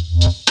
Mm-hmm.